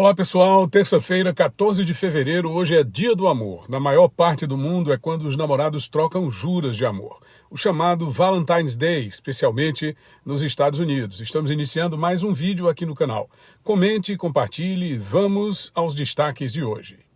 Olá pessoal, terça-feira, 14 de fevereiro, hoje é dia do amor. Na maior parte do mundo é quando os namorados trocam juras de amor. O chamado Valentine's Day, especialmente nos Estados Unidos. Estamos iniciando mais um vídeo aqui no canal. Comente, compartilhe vamos aos destaques de hoje.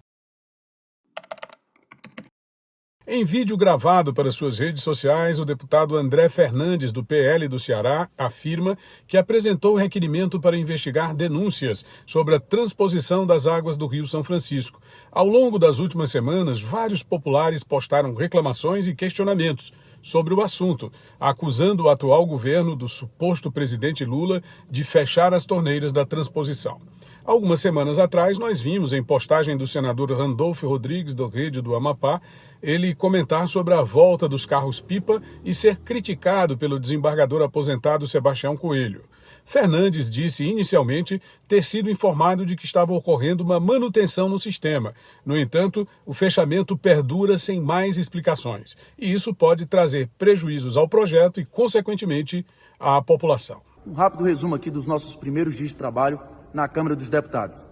Em vídeo gravado para suas redes sociais, o deputado André Fernandes, do PL do Ceará, afirma que apresentou requerimento para investigar denúncias sobre a transposição das águas do Rio São Francisco. Ao longo das últimas semanas, vários populares postaram reclamações e questionamentos sobre o assunto, acusando o atual governo do suposto presidente Lula de fechar as torneiras da transposição. Algumas semanas atrás, nós vimos em postagem do senador Randolfo Rodrigues, do Rede do Amapá, ele comentar sobre a volta dos carros-pipa e ser criticado pelo desembargador aposentado Sebastião Coelho. Fernandes disse inicialmente ter sido informado de que estava ocorrendo uma manutenção no sistema. No entanto, o fechamento perdura sem mais explicações, e isso pode trazer prejuízos ao projeto e, consequentemente, à população. Um rápido resumo aqui dos nossos primeiros dias de trabalho na Câmara dos Deputados.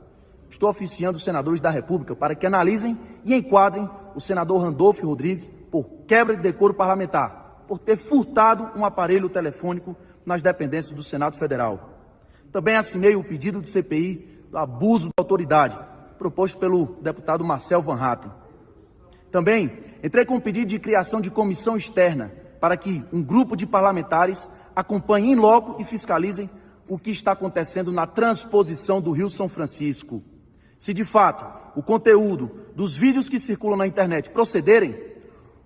Estou oficiando os senadores da República para que analisem e enquadrem o senador Randolfo Rodrigues por quebra de decoro parlamentar, por ter furtado um aparelho telefônico nas dependências do Senado Federal. Também assinei o pedido de CPI do abuso da autoridade, proposto pelo deputado Marcel Van Hatten. Também entrei com um pedido de criação de comissão externa para que um grupo de parlamentares acompanhe em loco e fiscalizem o que está acontecendo na transposição do Rio São Francisco. Se de fato o conteúdo dos vídeos que circulam na internet procederem,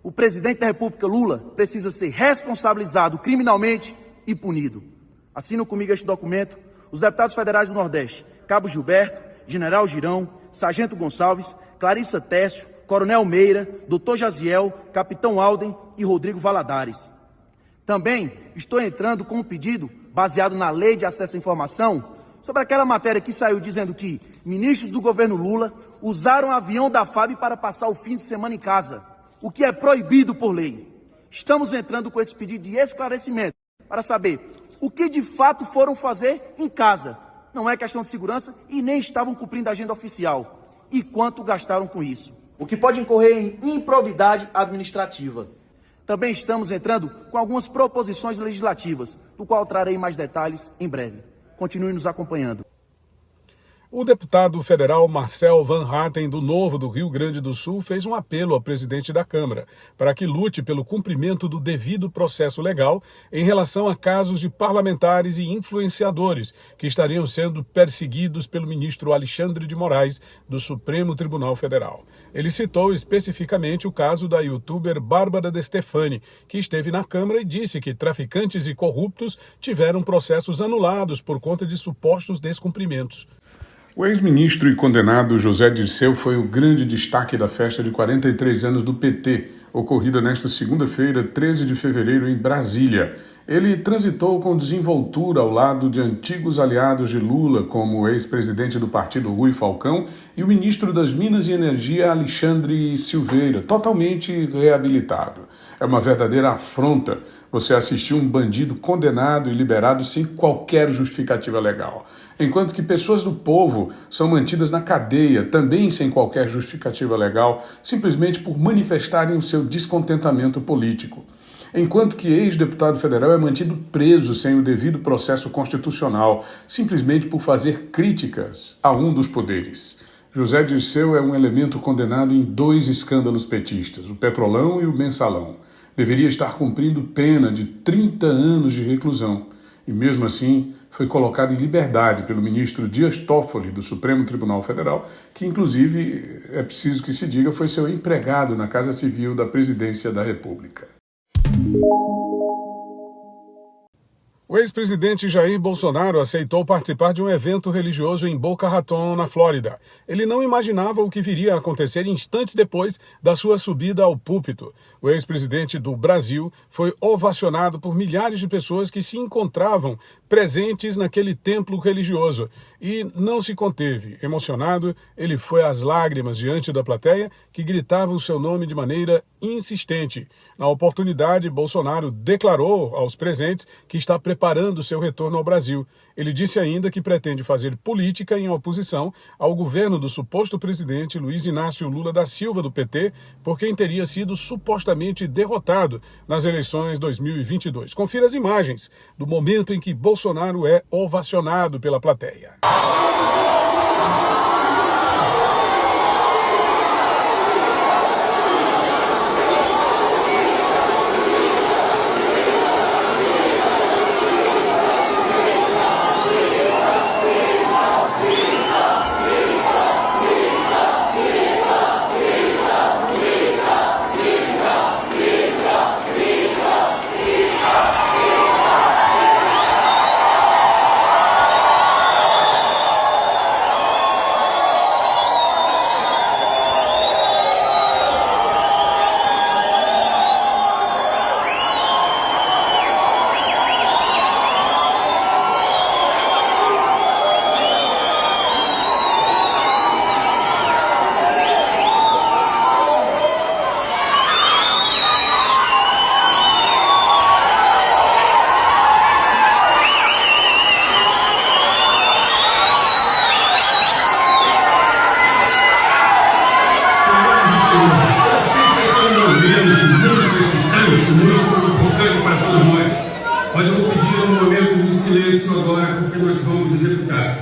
o presidente da República Lula precisa ser responsabilizado criminalmente e punido. Assinam comigo este documento os deputados federais do Nordeste, Cabo Gilberto, General Girão, Sargento Gonçalves, Clarissa Técio, Coronel Meira, Doutor Jaziel, Capitão Alden e Rodrigo Valadares. Também estou entrando com um pedido baseado na lei de acesso à informação sobre aquela matéria que saiu dizendo que ministros do governo Lula usaram avião da FAB para passar o fim de semana em casa, o que é proibido por lei. Estamos entrando com esse pedido de esclarecimento para saber o que de fato foram fazer em casa. Não é questão de segurança e nem estavam cumprindo a agenda oficial. E quanto gastaram com isso. O que pode incorrer em improbidade administrativa. Também estamos entrando com algumas proposições legislativas, do qual trarei mais detalhes em breve. Continue nos acompanhando. O deputado federal Marcel Van Hatten, do Novo do Rio Grande do Sul, fez um apelo ao presidente da Câmara para que lute pelo cumprimento do devido processo legal em relação a casos de parlamentares e influenciadores que estariam sendo perseguidos pelo ministro Alexandre de Moraes, do Supremo Tribunal Federal. Ele citou especificamente o caso da youtuber Bárbara De Stefani, que esteve na Câmara e disse que traficantes e corruptos tiveram processos anulados por conta de supostos descumprimentos. O ex-ministro e condenado José Dirceu foi o grande destaque da festa de 43 anos do PT, ocorrida nesta segunda-feira, 13 de fevereiro, em Brasília. Ele transitou com desenvoltura ao lado de antigos aliados de Lula, como o ex-presidente do partido Rui Falcão e o ministro das Minas e Energia Alexandre Silveira, totalmente reabilitado. É uma verdadeira afronta você assistir um bandido condenado e liberado sem qualquer justificativa legal enquanto que pessoas do povo são mantidas na cadeia, também sem qualquer justificativa legal, simplesmente por manifestarem o seu descontentamento político. Enquanto que ex-deputado federal é mantido preso sem o devido processo constitucional, simplesmente por fazer críticas a um dos poderes. José Dirceu é um elemento condenado em dois escândalos petistas, o Petrolão e o Mensalão. Deveria estar cumprindo pena de 30 anos de reclusão e mesmo assim foi colocado em liberdade pelo ministro Dias Toffoli do Supremo Tribunal Federal, que inclusive, é preciso que se diga, foi seu empregado na Casa Civil da Presidência da República. O ex-presidente Jair Bolsonaro aceitou participar de um evento religioso em Boca Raton, na Flórida. Ele não imaginava o que viria a acontecer instantes depois da sua subida ao púlpito. O ex-presidente do Brasil foi ovacionado por milhares de pessoas que se encontravam presentes naquele templo religioso e não se conteve. Emocionado, ele foi às lágrimas diante da plateia que gritava o seu nome de maneira insistente. Na oportunidade, Bolsonaro declarou aos presentes que está preparando seu retorno ao Brasil. Ele disse ainda que pretende fazer política em oposição ao governo do suposto presidente Luiz Inácio Lula da Silva do PT, por quem teria sido supostamente derrotado nas eleições 2022. Confira as imagens do momento em que Bolsonaro é ovacionado pela plateia.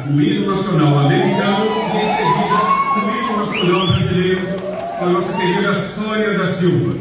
O hino nacional americano e em seguida o hino nacional brasileiro a nossa querida Sônia da Silva.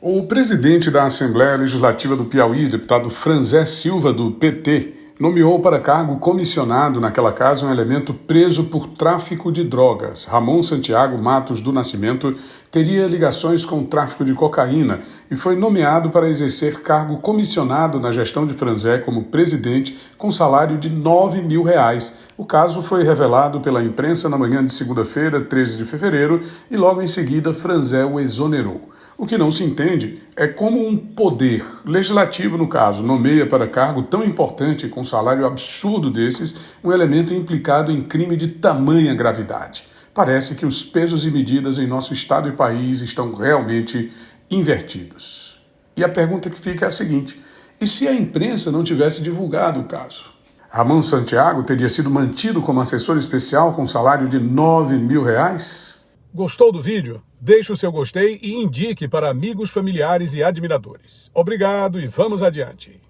O presidente da Assembleia Legislativa do Piauí, deputado Franzé Silva, do PT, nomeou para cargo comissionado naquela casa um elemento preso por tráfico de drogas. Ramon Santiago Matos do Nascimento teria ligações com o tráfico de cocaína e foi nomeado para exercer cargo comissionado na gestão de Franzé como presidente com salário de 9 mil reais. O caso foi revelado pela imprensa na manhã de segunda-feira, 13 de fevereiro, e logo em seguida Franzé o exonerou. O que não se entende é como um poder legislativo, no caso, nomeia para cargo tão importante com salário absurdo desses um elemento implicado em crime de tamanha gravidade. Parece que os pesos e medidas em nosso Estado e país estão realmente invertidos. E a pergunta que fica é a seguinte: e se a imprensa não tivesse divulgado o caso? Ramon Santiago teria sido mantido como assessor especial com salário de 9 mil reais? Gostou do vídeo? Deixe o seu gostei e indique para amigos, familiares e admiradores. Obrigado e vamos adiante.